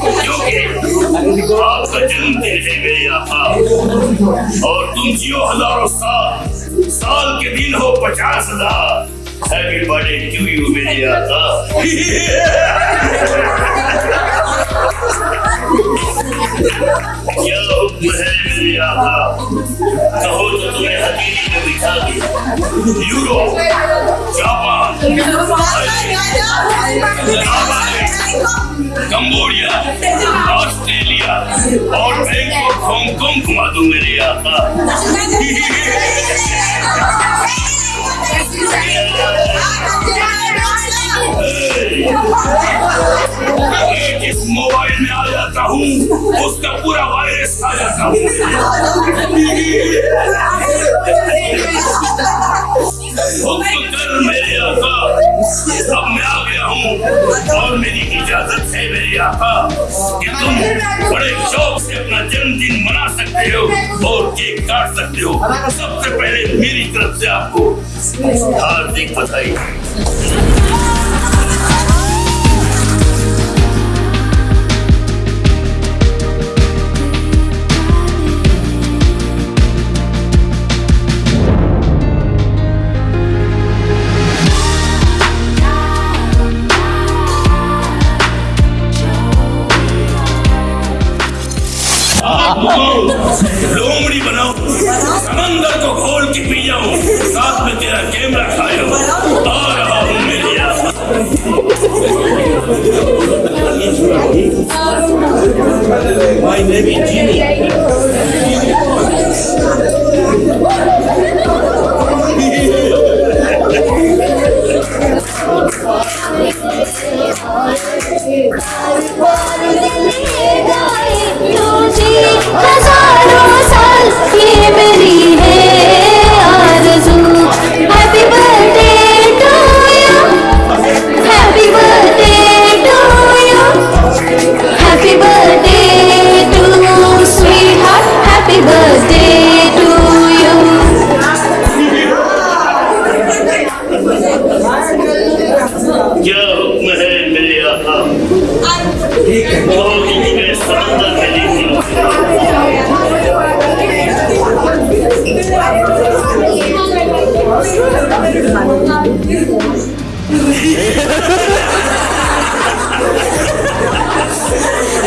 क्योंकि आपका जन्मदिन है मेरे और तुम जियो हज़ारों साल साल के दिन हो पचास हज़ार क्या हुक्म है मेरे आका कहो तो तुम्हें हथेली में बिठा दिया यूरोप जापान कंबोडिया ऑस्ट्रेलिया और बैंकॉक हांगकांग घुमा दूँ मेरे आका मैं इजाज़त है मेरे आका कि तुम बड़े शौक से अपना जन्मदिन मना सकते हो और केक काट सकते हो। सबसे पहले मेरी तरफ़ से आपको हार्दिक बधाई। My name is Jimmy.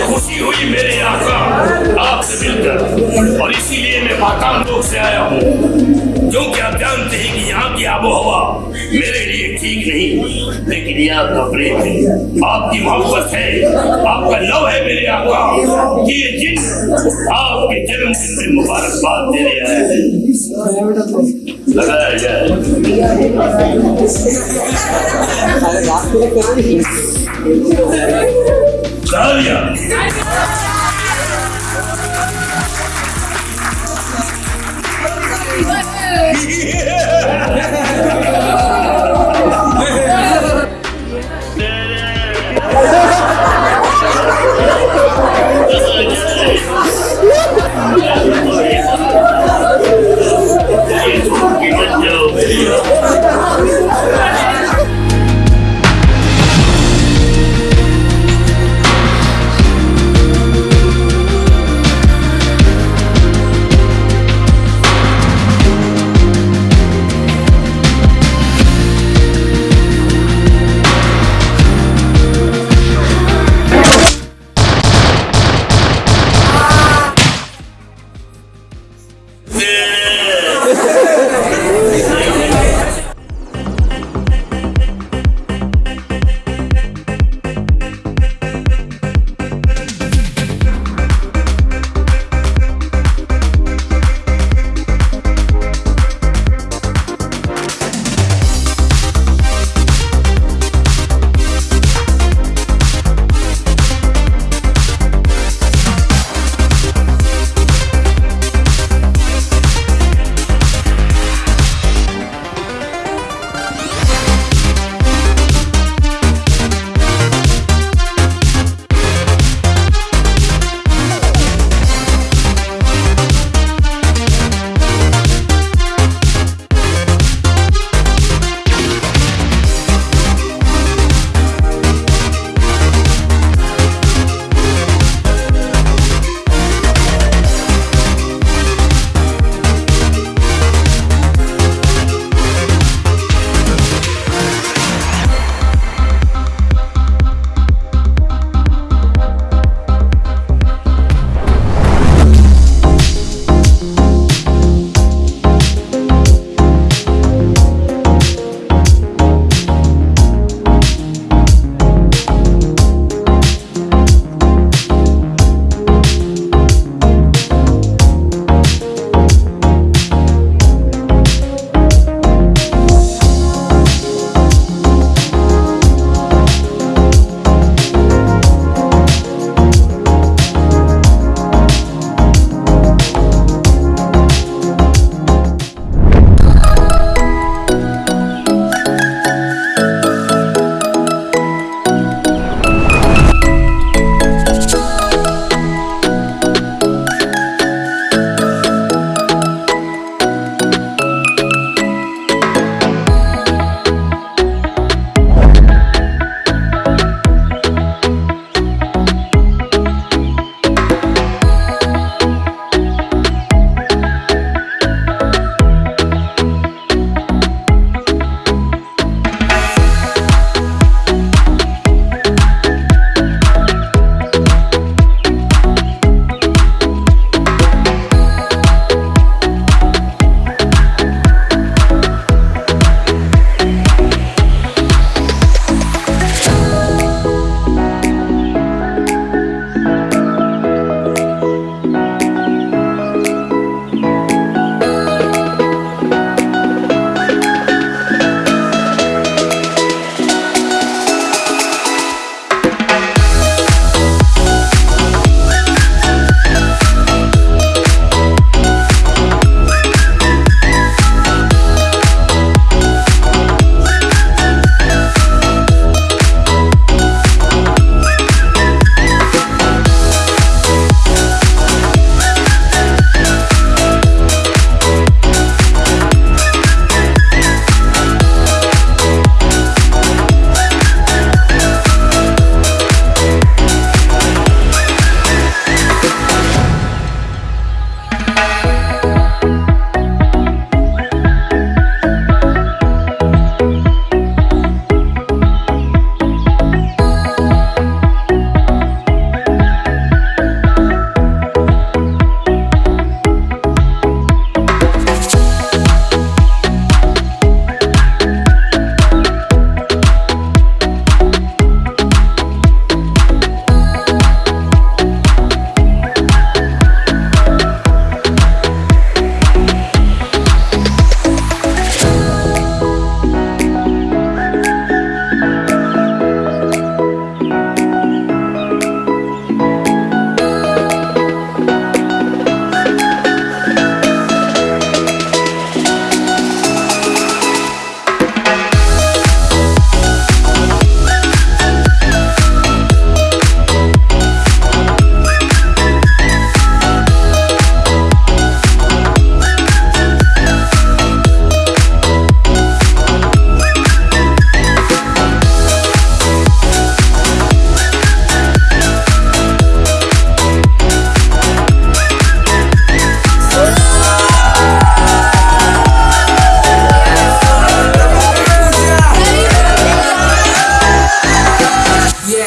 खुशी हुई मेरे आका आपसे मिलकर और इसीलिए मैं पाताल लोग से आया हूँ क्योंकि आप जानते हैं कि यहाँ की आबो हवा मेरे ठीक नहीं। लेकिन ये आपका प्रेम है। आपकी मोहब्बत है। आपका लव है मेरे आपका ये जिन आपके जन्मदिन में मुबारकबाद दे रहे हैं। लगाया जाए। Yeah.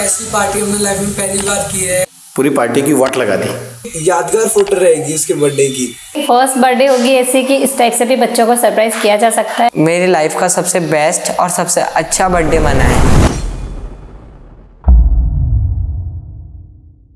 ऐसी पार्टी हमने लाइफ में पहली बार की है। पूरी पार्टी की वाट लगा दी। यादगार फ़ोटो रहेगी उसके बर्थडे की। फ़र्स्ट बर्थडे होगी ऐसी कि इस टाइप से भी बच्चों को सरप्राइज़ किया जा सकता है। मेरी लाइफ का सबसे बेस्ट और सबसे अच्छा बर्थडे मना है।